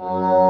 Oh.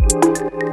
Música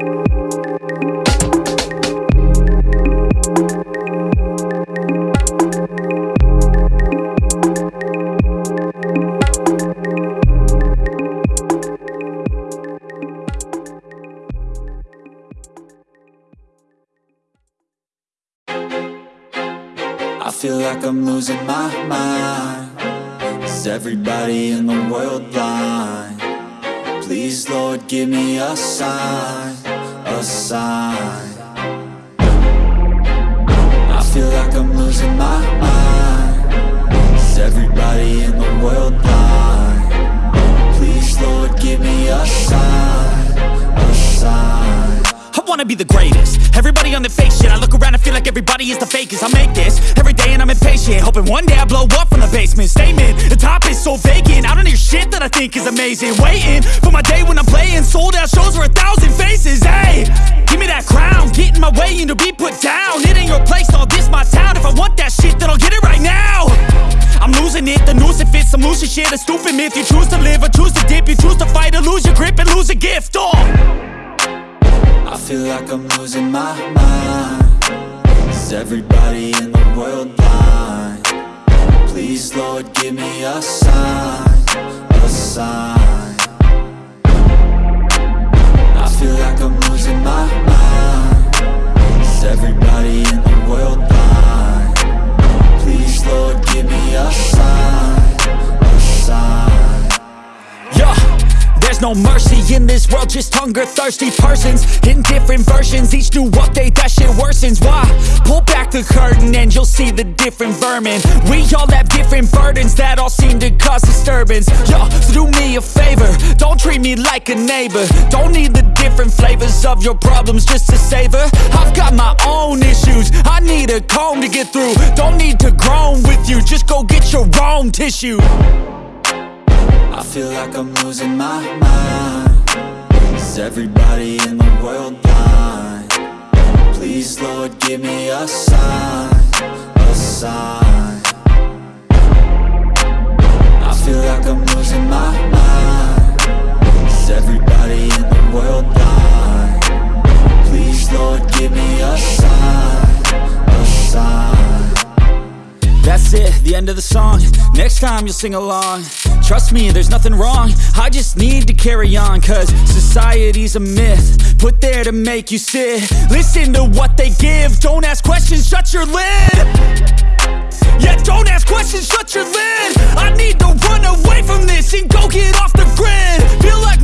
think is amazing. Waiting for my day when I'm playing. Sold out shows for a thousand faces Hey, give me that crown. Get in my way and to be put down. It ain't your place, all this my town. If I want that shit then I'll get it right now. I'm losing it, the noose it fits I'm losing shit, a stupid myth. You choose to live or choose to dip. You choose to fight or lose your grip and lose a gift Oh. I feel like I'm losing my mind. Is everybody in the world blind? Please Lord give me a sign, sign I feel like I'm losing my mind Is everybody in the world blind? Please Lord give me a sign, there's no mercy in this world, just hunger-thirsty persons. In different versions, each new update, that shit worsens. Why? Pull back the curtain and you'll see the different vermin. We all have different burdens that all seem to cause disturbance. Yo, so do me a favor, don't treat me like a neighbor. Don't need the different flavors of your problems just to savor. I've got my own issues, I need a comb to get through. Don't need to groan with you, just go get your own tissue I feel like I'm losing my mind Is everybody in the world blind? Please Lord give me a sign, a sign I feel like I'm losing my mind Is everybody in the world blind? Please Lord give me a sign, a sign That's it, the end of the song. Next time you'll sing along. Trust me, there's nothing wrong. I just need to carry on Cause society's a myth Put there to make you sit. Listen to what they give. Don't ask questions, shut your lid. Yeah, don't ask questions, shut your lid. I need to run away from this And go get off the grid. Feel like